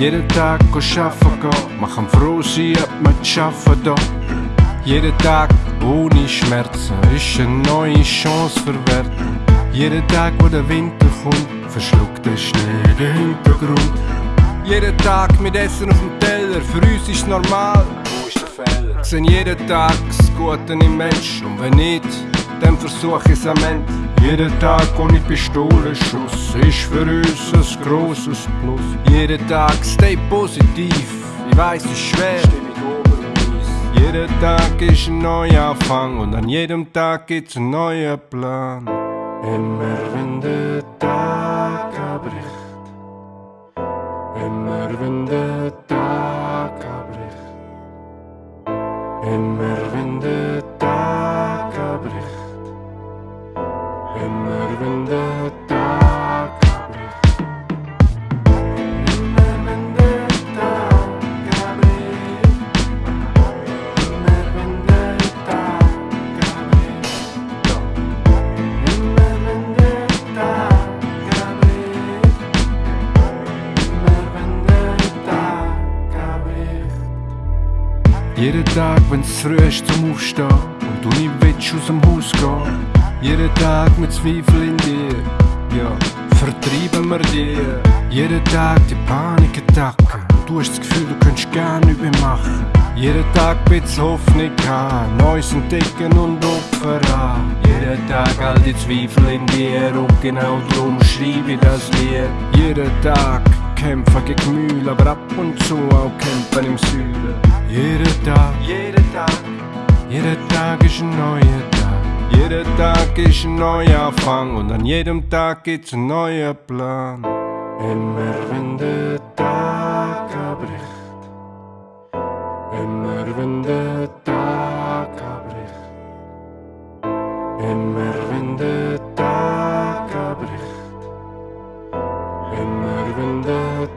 Jeden Tag arbeiten gehen, man kann froh sein, ob man arbeiten da. Jeden Tag ohne Schmerzen ist eine neue Chance verwehrt. Jeden Tag, wo der Winter kommt, verschluckt der Schnee den Hintergrund. Jeden Tag mit Essen auf dem Teller, für uns ist normal. Wo ist der Fehler? Sehen jeden Tag das Gute im Mensch und wenn nicht, dann versuch ich es am Ende. Jeden Tag ohne Pistolenschuss ist für uns ein grosses Plus. Jeden Tag stay positiv, ich weiß es ist schwer. Jeden Tag ist ein Neuanfang und an jedem Tag gibt's einen neuen Plan. Immer wenn der Tag abbricht, immer wenn der Tag abbricht, immer wenn der Tag Jeden Tag, wenn's früh ist zum Aufstehen und du nicht willst aus dem Haus gehen. Jeden Tag mit Zweifel in dir, ja, vertreiben wir dir. Jeden Tag die Panikattacken du hast das Gefühl, du könntest gar nichts mehr machen. Jeden Tag bisschen Hoffnung haben, Neues entdecken und Opfer an. Jeden Tag all die Zweifel in dir und genau drum schreibe ich das Lied. Jeden Tag kämpfen gegen Mühle, aber ab und zu auch kämpfen im Süden. Jeden Tag, jeden Tag, jeden Tag ist ein neuer jeder Tag ist ein neuer Anfang und an jedem Tag gibt's einen neuen Plan. Immer wenn der Tag abbricht, immer wenn der Tag abbricht, immer wenn der Tag abbricht, immer wenn der